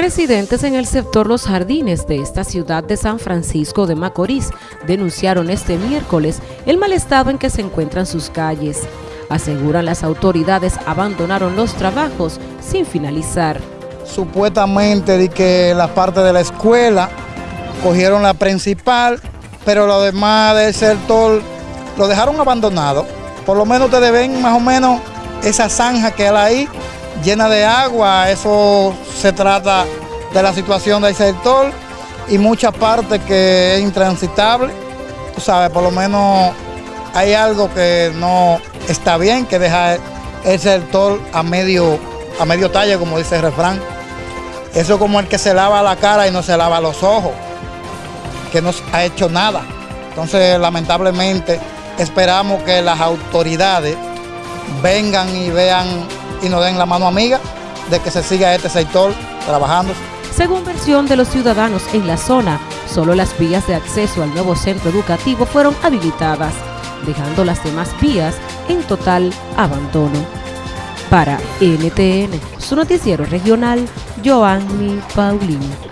Residentes en el sector Los Jardines de esta ciudad de San Francisco de Macorís denunciaron este miércoles el mal estado en que se encuentran sus calles. Aseguran las autoridades abandonaron los trabajos sin finalizar. Supuestamente de que la parte de la escuela cogieron la principal, pero lo demás del sector lo dejaron abandonado. Por lo menos ustedes ven más o menos esa zanja que hay ahí llena de agua, eso se trata de la situación del sector y mucha parte que es intransitable, tú sabes, por lo menos hay algo que no está bien, que deja el sector a medio, a medio talle, como dice el refrán. Eso como el que se lava la cara y no se lava los ojos, que no ha hecho nada. Entonces, lamentablemente, esperamos que las autoridades vengan y vean y nos den la mano amiga de que se siga este sector trabajando. Según versión de los ciudadanos en la zona, solo las vías de acceso al nuevo centro educativo fueron habilitadas, dejando las demás vías en total abandono. Para NTN, su noticiero regional, Joanny Paulino.